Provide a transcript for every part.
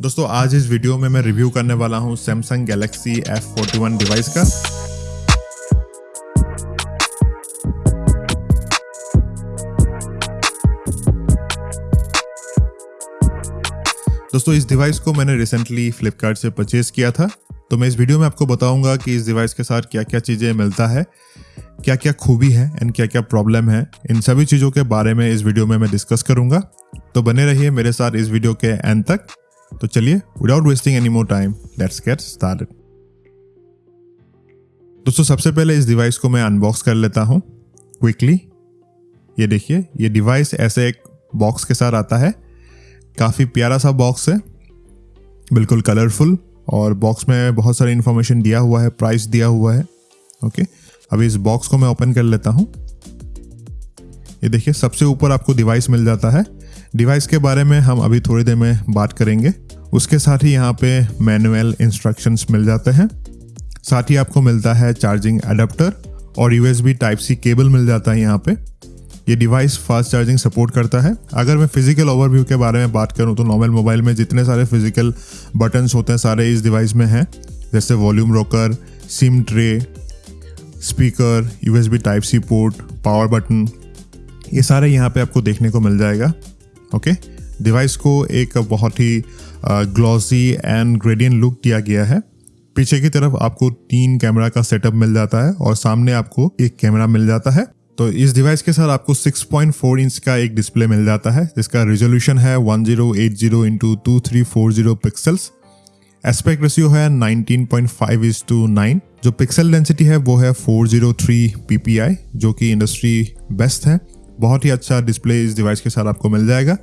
दोस्तों, आज इस वीडियो में मैं रिव्यू करने वाला हूँ सैमसंग गैलेक्सी F41 डिवाइस का। दोस्तों, इस डिवाइस को मैंने रिसेंटली फ्लिपकार्ट से परचेज किया था। तो मैं इस वीडियो में आपको बताऊँगा कि इस डिवाइस के साथ क्या क्या चीज़ें मिलता है क्या क्या खूबी है एंड क्या क्या प्रॉब्लम है। इन सभी चीज़ों के बारे में इस वीडियो में मैं डिस्कस करूँगा। तो बने रहिए मेरे साथ इस वीडियो के एंड तक। तो चलिए without wasting any more time let's get started दोस्तों, सबसे पहले इस डिवाइस को मैं अनबॉक्स कर लेता हूँ क्विकली ये देखिए, ये डिवाइस ऐसे एक बॉक्स के साथ आता है। काफ़ी प्यारा सा बॉक्स है, बिल्कुल कलरफुल और बॉक्स में बहुत सारी इन्फॉर्मेशन दिया हुआ है प्राइस दिया हुआ है ओके अभी इस बॉक्स को मैं ओपन कर लेता हूँ। ये देखिए, सबसे ऊपर आपको डिवाइस मिल जाता है। डिवाइस के बारे में हम अभी थोड़ी देर में बात करेंगे। उसके साथ ही यहाँ पे मैनुअल इंस्ट्रक्शंस मिल जाते हैं। साथ ही आपको मिलता है चार्जिंग अडेप्टर और यूएसबी टाइप सी केबल मिल जाता है यहाँ पे। ये डिवाइस फास्ट चार्जिंग सपोर्ट करता है। अगर मैं फ़िज़िकल ओवरव्यू के बारे में बात करूँ तो नॉर्मल मोबाइल में जितने सारे फ़िज़िकल बटन्स होते हैं सारे इस डिवाइस में हैं। जैसे volume rocker, SIM tray, speaker, USB type C port, power button, ये सारे यहाँ पे आपको देखने को मिल जाएगा। ओके डिवाइस को एक बहुत ही ग्लॉसी एंड ग्रेडियन लुक दिया गया है। पीछे की तरफ़ आपको तीन कैमरा का सेटअप मिल जाता है और सामने आपको एक कैमरा मिल जाता है। तो इस डिवाइस के साथ आपको 6.4 इंच का एक डिस्प्ले मिल जाता है, जिसका रेजोल्यूशन है 1080 zero eight zero into two three four zero pixels aspect ratio है 19.5 point five is to nine जो पिक्सल डेंसिटी है वो है 403 ppi जो कि इंडस्ट्री बेस्ट है। बहुत ही अच्छा डिस्प्ले इस डिवाइस के साथ आपको मिल जाएगा।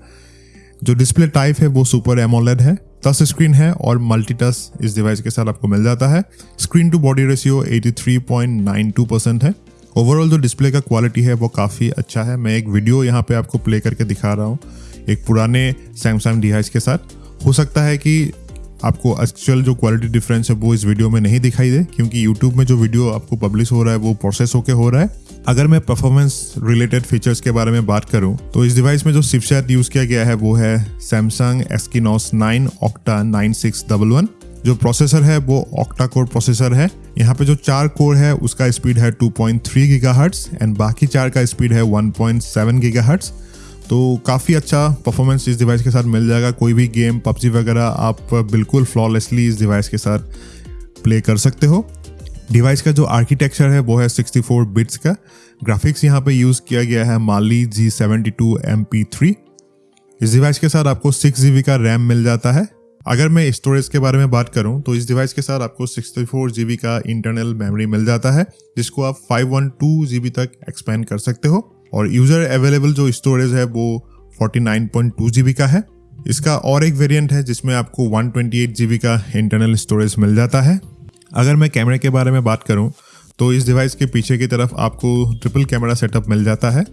जो डिस्प्ले टाइप है, वो सुपर एमोलेड है टच स्क्रीन है और मल्टी टच इस डिवाइस के साथ आपको मिल जाता है। Screen to body ratio 83.92 percent है। ओवरऑल जो डिस्प्ले का क्वालिटी है, वो काफ़ी अच्छा है। मैं एक वीडियो यहाँ पे आपको प्ले करके दिखा रहा हूँ, एक पुराने सैमसंग डिवाइस के साथ। हो सकता है कि आपको एक्चुअल जो क्वालिटी डिफरेंस है, वो इस वीडियो में नहीं दिखाई दे, क्योंकि यूट्यूब में जो वीडियो आपको पब्लिश हो रहा है, वो प्रोसेस होकर हो रहा है। अगर मैं परफॉर्मेंस रिलेटेड फीचर्स के बारे में बात करूँ तो इस डिवाइस में जो चिपसेट यूज़ किया गया है, वो है सैमसंग एस्किनोस 9 ऑक्टा 9611 जो प्रोसेसर है, वो ऑक्टा कोर प्रोसेसर है। यहाँ पे जो चार कोर है, उसका स्पीड है 2.3 पॉइंट एंड बाकी चार का स्पीड है 1.7 पॉइंट तो काफ़ी अच्छा परफॉर्मेंस इस डिवाइस के साथ मिल जाएगा। कोई भी गेम पबजी वगैरह, आप बिल्कुल फ्लॉलेसली इस डिवाइस के साथ प्ले कर सकते हो। डिवाइस का जो आर्किटेक्चर है, वो है 64 बिट्स का। ग्राफिक्स यहाँ पे यूज़ किया गया है माली जी सेवेंटी टू इस डिवाइस के साथ आपको सिक्स जी का रैम मिल जाता है। अगर मैं स्टोरेज के बारे में बात करूँ तो इस डिवाइस के साथ आपको सिक्सटी फोर जी का इंटरनल मेमोरी मिल जाता है, जिसको आप फाइव वन टू जी तक एक्सपेंड कर सकते हो। और यूज़र अवेलेबल जो स्टोरेज है, वो 49.2 जीबी का है। इसका और एक वेरिएंट है, जिसमें आपको 128 जीबी का इंटरनल स्टोरेज मिल जाता है। अगर मैं कैमरे के बारे में बात करूँ तो इस डिवाइस के पीछे की तरफ़ आपको ट्रिपल कैमरा सेटअप मिल जाता है।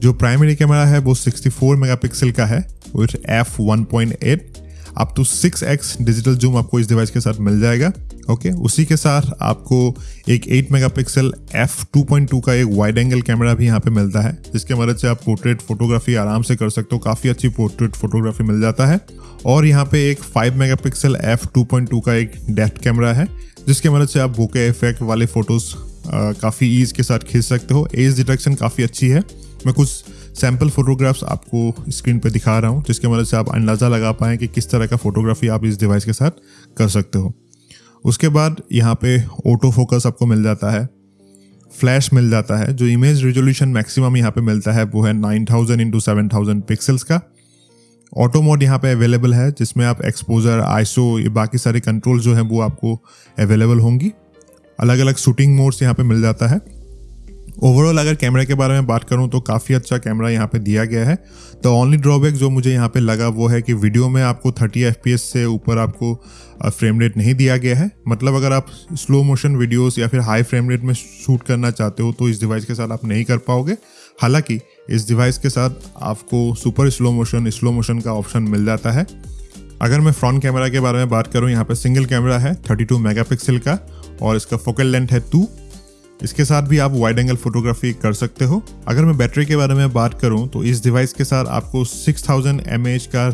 जो प्राइमरी कैमरा है, वो 64 मेगापिक्सल का है with F 1.8 up to X digital zoom आपको इस डिवाइस के साथ मिल जाएगा। ओके उसी के साथ आपको एक 8 मेगापिक्सल एफ़ 2.2 का एक वाइड एंगल कैमरा भी यहाँ पे मिलता है, जिसके मदद से आप पोर्ट्रेट फोटोग्राफी आराम से कर सकते हो। काफ़ी अच्छी पोर्ट्रेट फोटोग्राफी मिल जाता है। और यहाँ पे एक 5 मेगापिक्सल एफ़ 2.2 का एक डेप्थ कैमरा है, जिसके मदद से आप बोके इफ़ेक्ट वाले फ़ोटोज़ काफ़ी ईज के साथ खींच सकते हो। एज डिटेक्शन काफ़ी अच्छी है। मैं कुछ सैंपल फोटोग्राफ्स आपको स्क्रीन पर दिखा रहा हूँ, जिसके मदद से आप अंदाज़ा लगा पाएँ कि किस तरह का फोटोग्राफी आप इस डिवाइस के साथ कर सकते हो। उसके बाद यहाँ पे ऑटो फोकस आपको मिल जाता है। फ्लैश मिल जाता है, जो इमेज रिजोल्यूशन मैक्सिमम यहाँ पे मिलता है, वो है 9000 thousand into seven thousand pixels का। ऑटो मोड यहाँ पे अवेलेबल है, जिसमें आप एक्सपोजर आईसो ये बाकी सारे कंट्रोल जो हैं, वो आपको अवेलेबल होंगी। अलग अलग शूटिंग मोड्स यहाँ पे मिल जाता है। ओवरऑल अगर कैमरा के बारे में बात करूँ तो काफ़ी अच्छा कैमरा यहाँ पे दिया गया है। द ओनली ड्रॉबैक जो मुझे यहाँ पे लगा वो है कि वीडियो में आपको 30 एफपीएस से ऊपर आपको फ्रेम रेट नहीं दिया गया है। मतलब अगर आप स्लो मोशन वीडियोस या फिर हाई फ्रेम रेट में शूट करना चाहते हो तो इस डिवाइस के साथ आप नहीं कर पाओगे। हालाँकि इस डिवाइस के साथ आपको super slow motion slow motion का ऑप्शन मिल जाता है। अगर मैं फ्रंट कैमरा के बारे में बात करूँ, यहाँ पर सिंगल कैमरा है 32 मेगापिक्सल का और इसका फोकल लेंथ है टू इसके साथ भी आप वाइड एंगल फोटोग्राफी कर सकते हो। अगर मैं बैटरी के बारे में बात करूँ तो इस डिवाइस के साथ आपको 6000 थाउज़ेंड का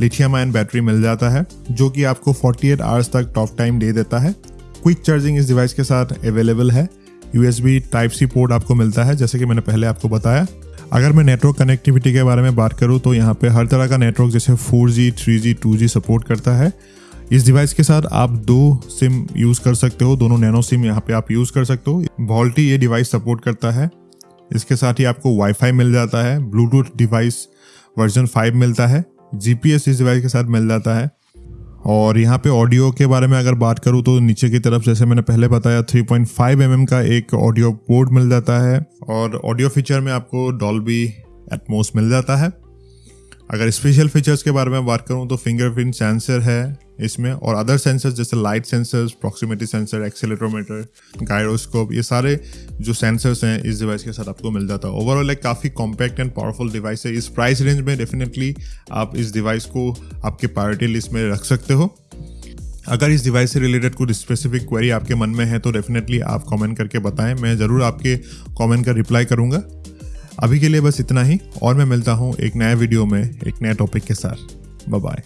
लिथियम आयन बैटरी मिल जाता है जो कि आपको 48 एट आवर्स तक टॉप टाइम दे देता है। क्विक चार्जिंग इस डिवाइस के साथ अवेलेबल है। यूएसबी टाइप सी पोर्ट आपको मिलता है जैसे कि मैंने पहले आपको बताया। अगर मैं नेटवर्क कनेक्टिविटी के बारे में बात करूँ तो यहाँ पे हर तरह का नेटवर्क जैसे 4G, 3G, 2G सपोर्ट करता है। इस डिवाइस के साथ आप दो सिम यूज़ कर सकते हो, दोनों नैनो सिम यहाँ पे आप यूज़ कर सकते हो। वॉल्टी ये डिवाइस सपोर्ट करता है। इसके साथ ही आपको वाईफाई मिल जाता है ब्लूटूथ डिवाइस वर्जन 5 मिलता है जीपीएस इस डिवाइस के साथ मिल जाता है। और यहाँ पे ऑडियो के बारे में अगर बात करूँ तो नीचे की तरफ़ जैसे मैंने पहले बताया 3.5 पॉइंट mm का एक ऑडियो पोर्ट मिल जाता है। और ऑडियो फीचर में आपको डॉल्बी एटमोस मिल जाता है। अगर स्पेशल फीचर्स के बारे में बात करूँ तो फिंगरप्रिंट सेंसर है इसमें और अदर सेंसर्स जैसे light sensors proximity sensor accelerometer gyroscope ये सारे जो सेंसर्स हैं इस डिवाइस के साथ आपको मिल जाता है। ओवरऑल एक काफ़ी कॉम्पैक्ट एंड पावरफुल डिवाइस है। इस प्राइस रेंज में डेफिनेटली आप इस डिवाइस को आपके प्रायोरिटी लिस्ट में रख सकते हो। अगर इस डिवाइस से रिलेटेड कुछ स्पेसिफिक क्वेरी आपके मन में है तो डेफिनेटली आप कमेंट करके बताएँ। मैं ज़रूर आपके कमेंट का रिप्लाई करूँगा। अभी के लिए बस इतना ही, और मैं मिलता हूँ एक नए वीडियो में, एक नए टॉपिक के साथ। बाय